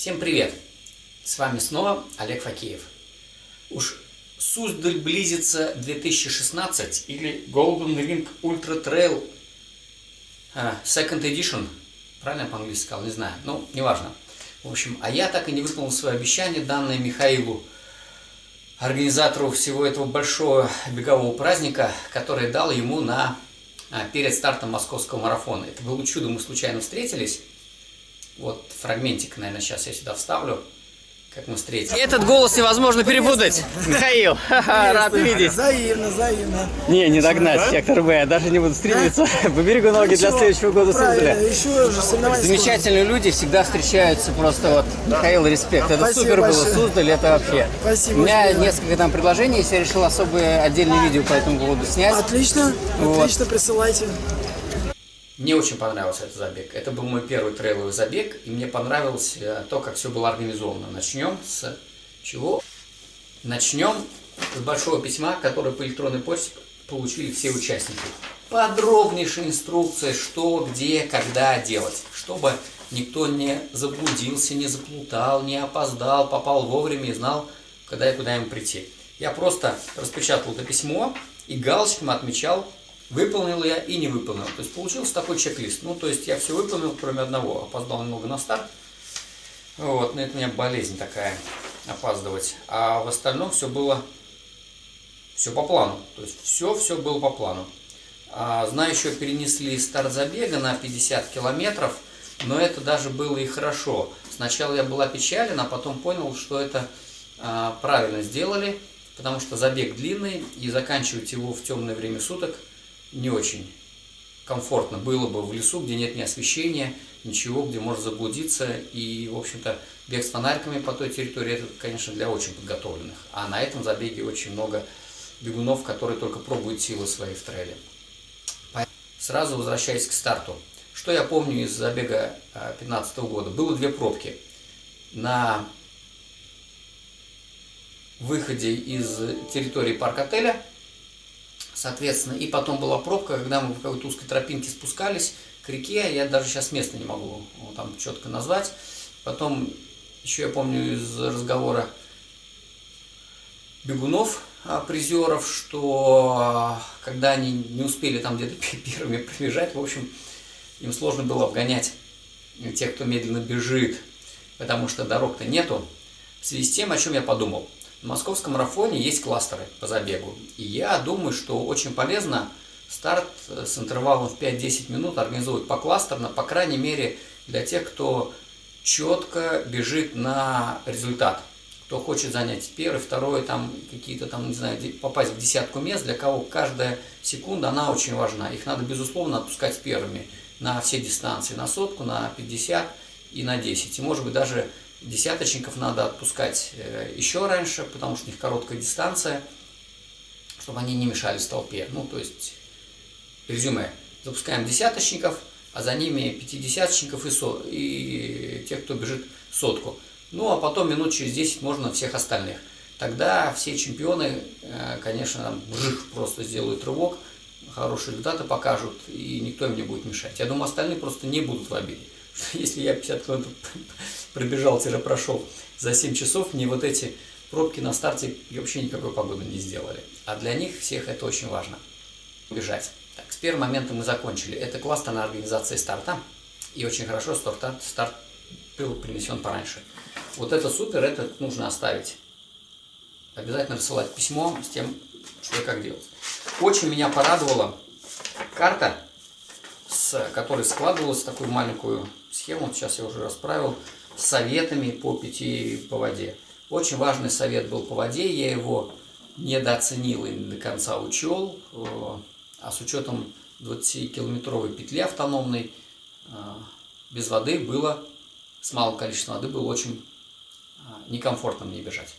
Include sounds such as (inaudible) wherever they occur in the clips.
Всем привет! С вами снова Олег Факеев. Уж Суздаль близится 2016 или Golden Ring Ultra Trail uh, Second Edition. Правильно по-английски сказал? Не знаю. Ну, неважно. В общем, а я так и не выполнил свое обещание, данное Михаилу, организатору всего этого большого бегового праздника, который дал ему на, а, перед стартом московского марафона. Это было чудо, мы случайно встретились. Вот фрагментик, наверное, сейчас я сюда вставлю как мы встретились. Этот голос невозможно перепутать. Михаил, (laughs) рад видеть. Взаимно, взаимно. Не, не догнать, сектор Б, я даже не буду стремиться. (laughs) Поберегу ноги для следующего года соревнования Замечательные люди всегда встречаются просто вот. Михаил, респект. Это супер было. Суздаль, это вообще. Спасибо У меня несколько там предложений, если я решил особое отдельное видео по этому поводу снять. Отлично, отлично, присылайте. Мне очень понравился этот забег. Это был мой первый трейловый забег, и мне понравилось э, то, как все было организовано. Начнем с чего? Начнем с большого письма, которое по электронной почте получили все участники. Подробнейшая инструкция, что, где, когда делать, чтобы никто не заблудился, не заплутал, не опоздал, попал вовремя и знал, когда и куда ему прийти. Я просто распечатал это письмо и галочком отмечал, выполнил я и не выполнил. То есть получился такой чек-лист. Ну, то есть я все выполнил, кроме одного. Опоздал немного на старт. Вот, но это у меня болезнь такая, опаздывать. А в остальном все было, все по плану. То есть все, все было по плану. А, знаю, еще перенесли старт забега на 50 километров, но это даже было и хорошо. Сначала я был опечален, а потом понял, что это а, правильно сделали, потому что забег длинный, и заканчивать его в темное время суток не очень комфортно было бы в лесу, где нет ни освещения, ничего, где можно заблудиться. И, в общем-то, бег с фонариками по той территории, это, конечно, для очень подготовленных. А на этом забеге очень много бегунов, которые только пробуют силы свои в трейле. Сразу возвращаясь к старту. Что я помню из забега 2015 года? Было две пробки. На выходе из территории парк-отеля, соответственно, и потом была пробка, когда мы по какой-то узкой тропинке спускались к реке, я даже сейчас место не могу ну, там четко назвать. Потом, еще я помню из разговора бегунов, а, призеров, что а, когда они не успели там где-то первыми пробежать, в общем, им сложно было обгонять тех, кто медленно бежит, потому что дорог-то нету. В связи с тем, о чем я подумал. В московском марафоне есть кластеры по забегу. И я думаю, что очень полезно старт с интервалом в 5-10 минут организовывать покластерно, по крайней мере для тех, кто четко бежит на результат. Кто хочет занять первый, второй, там какие-то там, не знаю, попасть в десятку мест, для кого каждая секунда, она очень важна. Их надо, безусловно, отпускать первыми на все дистанции, на сотку, на 50 и на 10. И, может быть, даже десяточников надо отпускать э, еще раньше, потому что у них короткая дистанция, чтобы они не мешались толпе. Ну, то есть, резюме. Запускаем десяточников, а за ними пятидесяточников и, со, и тех, кто бежит сотку. Ну, а потом минут через 10 можно всех остальных. Тогда все чемпионы, э, конечно, там, просто сделают рывок, хорошие результаты покажут, и никто им не будет мешать. Я думаю, остальные просто не будут в обиде. (laughs) Если я 50 километров пробежал-прошел за 7 часов, мне вот эти пробки на старте вообще никакой погоды не сделали. А для них всех это очень важно. Бежать. Так, с первым моментом мы закончили. Это классная организация старта. И очень хорошо старт, старт был принесен пораньше. Вот это супер, это нужно оставить. Обязательно рассылать письмо с тем, что и как делать. Очень меня порадовала карта, с которой складывалась такую маленькую схему, сейчас я уже расправил, советами по пяти по воде. Очень важный совет был по воде, я его недооценил и до конца учел, а с учетом 20-километровой петли автономной, без воды было, с малым количеством воды было очень некомфортно мне бежать.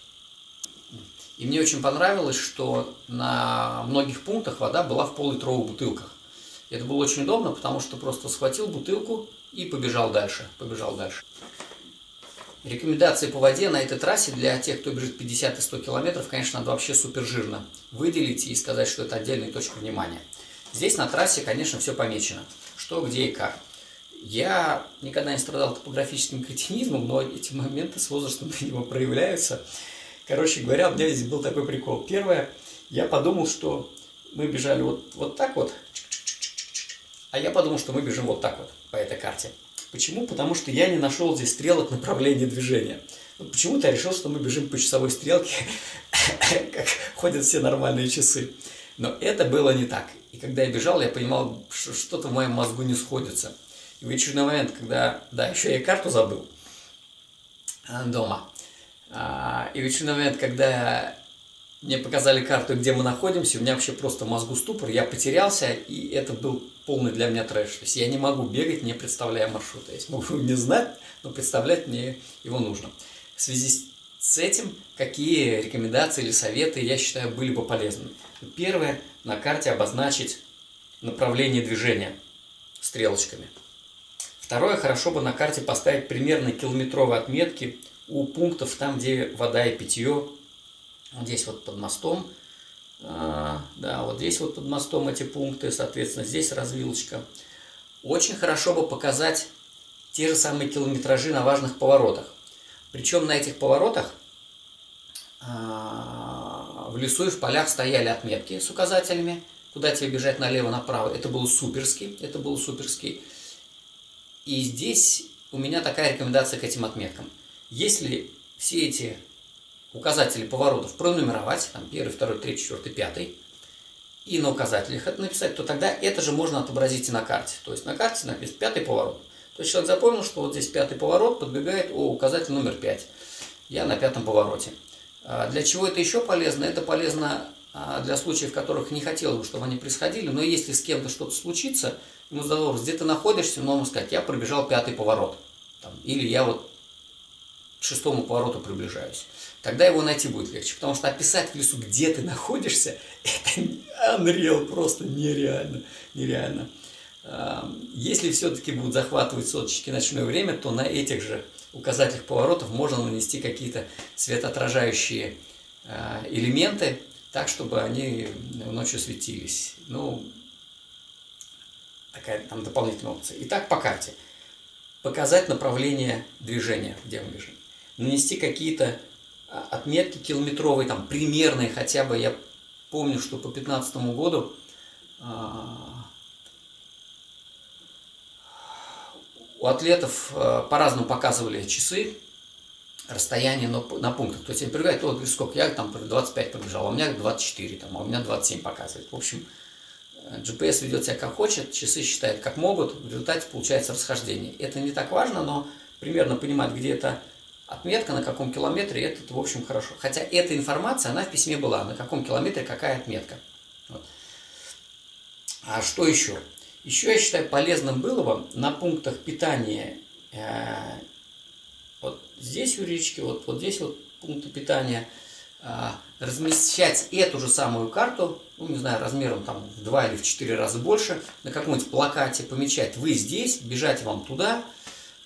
И мне очень понравилось, что на многих пунктах вода была в пол-литровых бутылках. И это было очень удобно, потому что просто схватил бутылку и побежал дальше. Побежал дальше. Рекомендации по воде на этой трассе для тех, кто бежит 50 и 100 километров, конечно, надо вообще супер жирно выделить и сказать, что это отдельная точка внимания. Здесь на трассе, конечно, все помечено. Что, где и как. Я никогда не страдал топографическим кретинизмом, но эти моменты с возрастом, видимо, проявляются. Короче говоря, у меня здесь был такой прикол. Первое, я подумал, что мы бежали вот, вот так вот, а я подумал, что мы бежим вот так вот по этой карте. Почему? Потому что я не нашел здесь стрелок направления движения. Почему-то я решил, что мы бежим по часовой стрелке, (coughs) как ходят все нормальные часы. Но это было не так. И когда я бежал, я понимал, что что-то в моем мозгу не сходится. И в очередной момент, когда... Да, еще я карту забыл а, дома. А, и в очередной момент, когда мне показали карту, где мы находимся, у меня вообще просто мозгу ступор, я потерялся, и это был полный для меня трэш. То есть я не могу бегать, не представляя маршрута. Я могу не знать, но представлять мне его нужно. В связи с этим, какие рекомендации или советы, я считаю, были бы полезны? Первое, на карте обозначить направление движения стрелочками. Второе, хорошо бы на карте поставить примерно километровые отметки у пунктов там, где вода и питье здесь вот под мостом, да, вот здесь вот под мостом эти пункты, соответственно, здесь развилочка. Очень хорошо бы показать те же самые километражи на важных поворотах. Причем на этих поворотах а, в лесу и в полях стояли отметки с указателями, куда тебе бежать налево-направо. Это было суперски, это было суперски. И здесь у меня такая рекомендация к этим отметкам. Если все эти указатели поворотов пронумеровать, там первый, второй, третий, четвертый, пятый, и на указателях это написать, то тогда это же можно отобразить и на карте. То есть на карте написано пятый поворот. То есть человек запомнил, что вот здесь пятый поворот, подбегает, о, указатель номер пять. Я на пятом повороте. А для чего это еще полезно? Это полезно а, для случаев, которых не хотелось бы, чтобы они происходили, но если с кем-то что-то случится, ему задал где ты находишься, но ему сказать, я пробежал пятый поворот. Там, или я вот шестому повороту приближаюсь тогда его найти будет легче. Потому что описать в лесу, где ты находишься, (laughs) это unreal, просто нереально, нереально. Если все-таки будут захватывать соточки ночное время, то на этих же указателях поворотов можно нанести какие-то светоотражающие а, элементы, так, чтобы они ночью светились. Ну, такая там дополнительная опция. Итак, по карте. Показать направление движения, где мы бежим. Нанести какие-то а, отметки километровые, там примерные хотя бы, я помню, что по 2015 году а, у атлетов а, по-разному показывали часы, расстояние на, пунктах. То есть они прибегают, вот сколько, я там 25 пробежал, а у меня 24, там, а у меня 27 показывает. В общем, GPS ведет себя как хочет, часы считают как могут, в результате получается расхождение. Это не так важно, но примерно понимать, где это отметка, на каком километре, это, в общем, хорошо. Хотя эта информация, она в письме была, на каком километре какая отметка. Вот. А что еще? Еще я считаю полезным было бы на пунктах питания, э, вот здесь у речки, вот, вот здесь вот пункты питания, э, размещать эту же самую карту, ну, не знаю, размером там в два или в четыре раза больше, на каком-нибудь плакате помечать, вы здесь, бежать вам туда,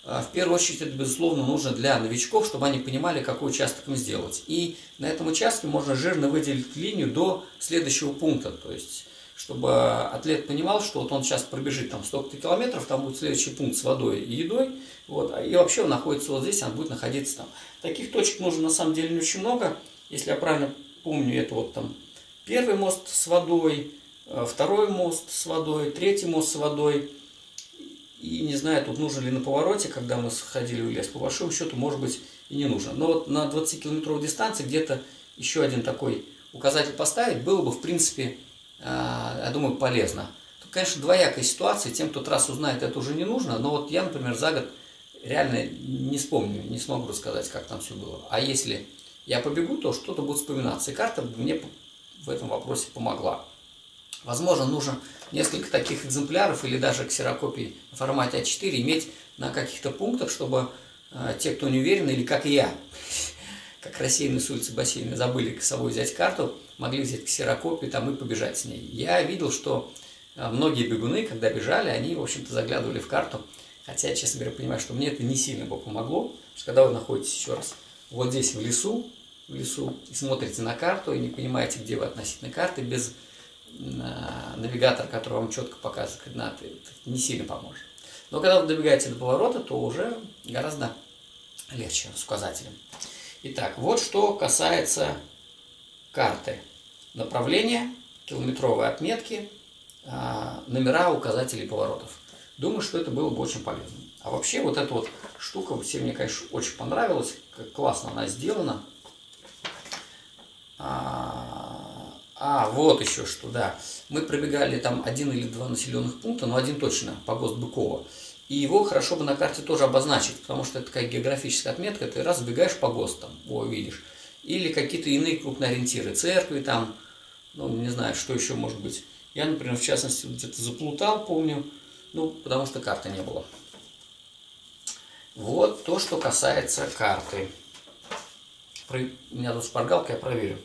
в первую очередь это, безусловно, нужно для новичков, чтобы они понимали, какой участок им сделать. И на этом участке можно жирно выделить линию до следующего пункта. То есть, чтобы атлет понимал, что вот он сейчас пробежит там столько-то километров, там будет следующий пункт с водой и едой, вот, а, и вообще он находится вот здесь, он будет находиться там. Таких точек нужно на самом деле не очень много. Если я правильно помню, это вот там первый мост с водой, а, второй мост с водой, третий мост с водой – и не знаю, тут нужно ли на повороте, когда мы сходили в лес, по большому счету, может быть, и не нужно. Но вот на 20-километровой дистанции где-то еще один такой указатель поставить было бы, в принципе, а, я думаю, полезно. Тут, конечно, двоякая ситуация. Тем, кто трассу знает, это уже не нужно. Но вот я, например, за год реально не вспомню, не смогу рассказать, как там все было. А если я побегу, то что-то будет вспоминаться. И карта мне в этом вопросе помогла. Возможно, нужно несколько таких экземпляров или даже ксерокопий в формате А4 иметь на каких-то пунктах, чтобы э, те, кто не уверен, или как я, (laughs) как рассеянные с улицы бассейна, забыли с собой взять карту, могли взять ксерокопию там и побежать с ней. Я видел, что э, многие бегуны, когда бежали, они, в общем-то, заглядывали в карту, хотя, честно говоря, понимаю, что мне это не сильно бы помогло, потому что когда вы находитесь еще раз вот здесь в лесу, в лесу, и смотрите на карту, и не понимаете, где вы относительно карты, без навигатор, который вам четко показывает координаты, не сильно поможет. Но когда вы добегаете до поворота, то уже гораздо легче с указателем. Итак, вот что касается карты. Направление, километровые отметки, а, номера указателей поворотов. Думаю, что это было бы очень полезно. А вообще вот эта вот штука все мне, конечно, очень понравилась. Как классно она сделана. А, вот еще что, да. Мы пробегали там один или два населенных пункта, но один точно, по ГОСТ Быкова. И его хорошо бы на карте тоже обозначить, потому что это такая географическая отметка, ты раз бегаешь по ГОСТам, о, видишь. Или какие-то иные крупные ориентиры, церкви там, ну, не знаю, что еще может быть. Я, например, в частности, где-то заплутал, помню, ну, потому что карты не было. Вот то, что касается карты. Про... У меня тут шпаргалка, я проверю.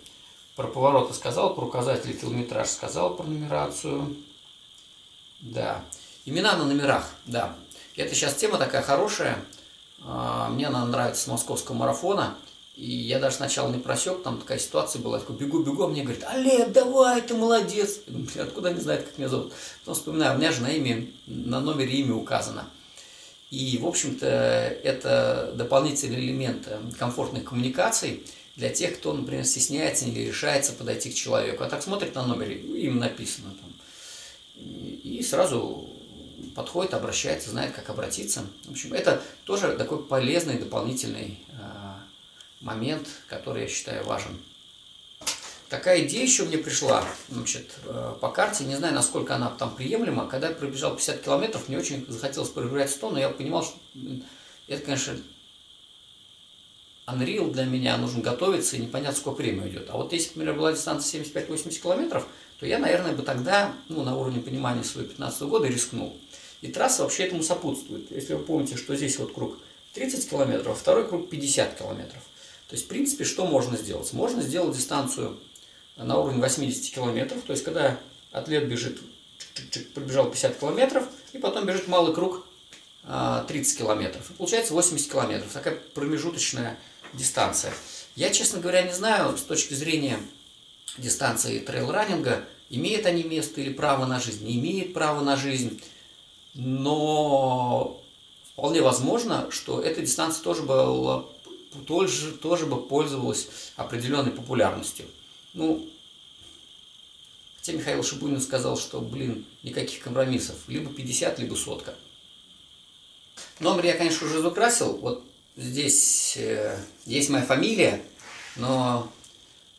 Про повороты сказал, про указатели километраж сказал, про нумерацию. Да. Имена на номерах, да. Это сейчас тема такая хорошая. А, мне она нравится с московского марафона. И я даже сначала не просек, там такая ситуация была, я такой бегу-бегу, а мне говорит, Олег, давай, ты молодец. Я думаю, откуда они знают, как меня зовут? Потом вспоминаю, у меня же на имя, на номере имя указано. И, в общем-то, это дополнительный элемент э, комфортных коммуникаций для тех, кто, например, стесняется или решается подойти к человеку. А так смотрит на номере, им написано там. И сразу подходит, обращается, знает, как обратиться. В общем, это тоже такой полезный дополнительный э, момент, который я считаю важен. Такая идея еще мне пришла значит, э, по карте, не знаю, насколько она там приемлема. Когда я пробежал 50 километров, мне очень захотелось пробежать 100, но я понимал, что это, конечно, Unreal для меня, нужно готовиться, и непонятно, сколько времени уйдет. А вот если, например, была дистанция 75-80 километров, то я, наверное, бы тогда, ну, на уровне понимания своего 15 года рискнул. И трасса вообще этому сопутствует. Если вы помните, что здесь вот круг 30 километров, а второй круг 50 километров. То есть, в принципе, что можно сделать? Можно сделать дистанцию на уровне 80 километров, то есть, когда атлет бежит, пробежал 50 километров, и потом бежит малый круг 30 а, километров. И получается 80 километров. Такая промежуточная дистанция. Я, честно говоря, не знаю, с точки зрения дистанции трейл-раннинга, имеют они место или право на жизнь, не имеет права на жизнь. Но вполне возможно, что эта дистанция тоже была тоже, тоже бы пользовалась определенной популярностью. Ну, хотя Михаил Шибунин сказал, что, блин, никаких компромиссов. Либо 50, либо сотка. Номер я, конечно, уже закрасил. Вот здесь э, есть моя фамилия, но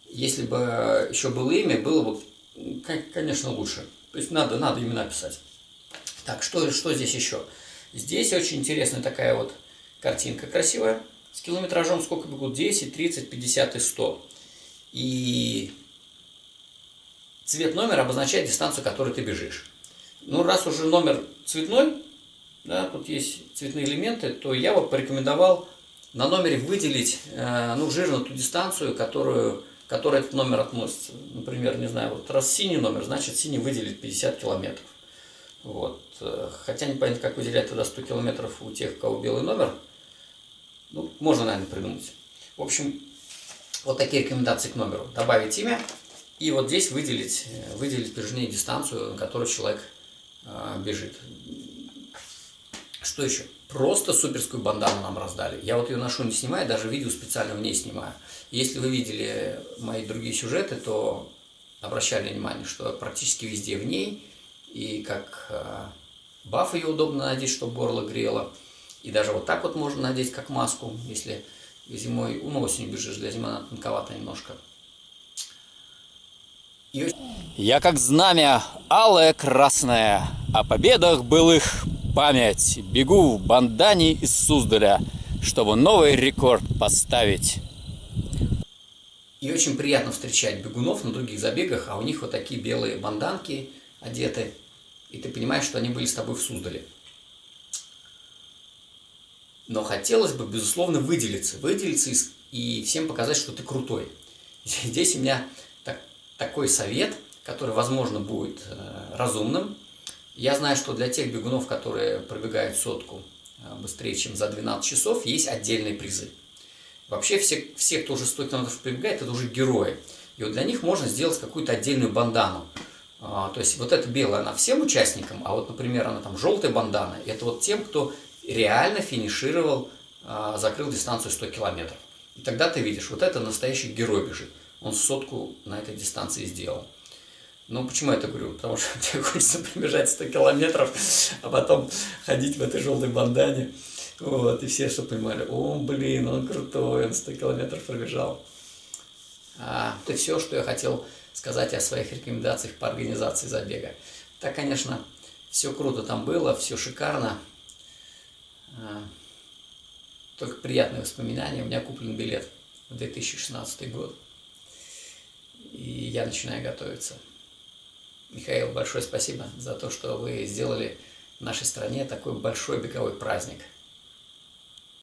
если бы еще было имя, было бы, конечно, лучше. То есть надо, надо имена писать. Так, что, что здесь еще? Здесь очень интересная такая вот картинка красивая. С километражом сколько бегут? 10, 30, 50 и 100. И цвет номера обозначает дистанцию, которую ты бежишь. Ну, раз уже номер цветной, да, тут есть цветные элементы, то я бы порекомендовал на номере выделить э, ну, жирно ту дистанцию, которую, которой этот номер относится. Например, не знаю, вот раз синий номер, значит синий выделит 50 километров. Вот. Э, хотя непонятно, как выделять тогда 100 километров у тех, у кого белый номер. Ну, можно, наверное, придумать. В общем, вот такие рекомендации к номеру. Добавить имя и вот здесь выделить, э, выделить прижимение дистанцию, на которую человек э, бежит. Что еще? Просто суперскую бандану нам раздали. Я вот ее ношу не снимаю, даже видео специально в ней снимаю. Если вы видели мои другие сюжеты, то обращали внимание, что практически везде в ней и как э, баф ее удобно надеть, чтобы горло грело. И даже вот так вот можно надеть, как маску, если зимой, ну, осенью бежишь, для зимы она тонковата немножко. И... Я как знамя алое красное, о победах былых память. Бегу в бандане из Суздаля, чтобы новый рекорд поставить. И очень приятно встречать бегунов на других забегах, а у них вот такие белые банданки одеты и ты понимаешь, что они были с тобой в Суздале. Но хотелось бы, безусловно, выделиться, выделиться и всем показать, что ты крутой. Здесь у меня так, такой совет, который, возможно, будет э, разумным. Я знаю, что для тех бегунов, которые пробегают сотку э, быстрее, чем за 12 часов, есть отдельные призы. Вообще все, все кто уже 100 километров пробегает, это уже герои. И вот для них можно сделать какую-то отдельную бандану. А, то есть вот эта белая, она всем участникам, а вот, например, она там желтая бандана, это вот тем, кто реально финишировал, а, закрыл дистанцию 100 километров. И тогда ты видишь, вот это настоящий герой бежит. Он сотку на этой дистанции сделал. Ну, почему я это говорю? Потому что (laughs) тебе хочется пробежать 100 километров, а потом ходить в этой желтой бандане. Вот, и все что понимали, о, блин, он крутой, он 100 километров пробежал. А, это все, что я хотел сказать о своих рекомендациях по организации забега. Так, конечно, все круто там было, все шикарно. А, только приятные воспоминания. У меня куплен билет в 2016 год. И я начинаю готовиться. Михаил, большое спасибо за то, что вы сделали в нашей стране такой большой беговой праздник –